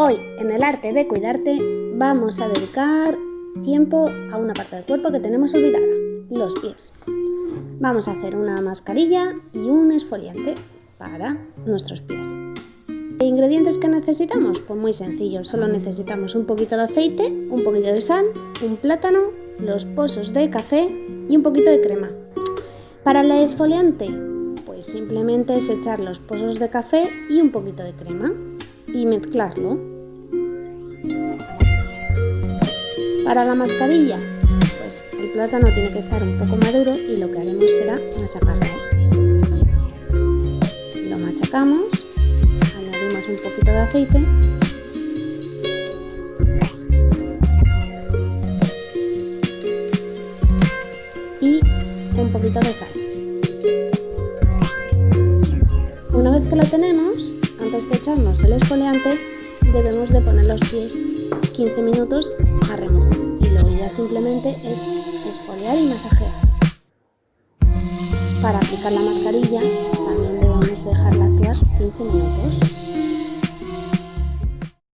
Hoy, en el arte de cuidarte, vamos a dedicar tiempo a una parte del cuerpo que tenemos olvidada, los pies. Vamos a hacer una mascarilla y un esfoliante para nuestros pies. ¿Qué ingredientes que necesitamos? Pues muy sencillo, solo necesitamos un poquito de aceite, un poquito de sal, un plátano, los pozos de café y un poquito de crema. Para el esfoliante, pues simplemente es echar los pozos de café y un poquito de crema y mezclarlo. Para la mascarilla, pues el plátano tiene que estar un poco maduro y lo que haremos será machacarlo. Lo machacamos un poquito de aceite y un poquito de sal. Una vez que lo tenemos, antes de echarnos el esfoliante, debemos de poner los pies 15 minutos a remojo y luego ya simplemente es esfoliar y masajear. Para aplicar la mascarilla también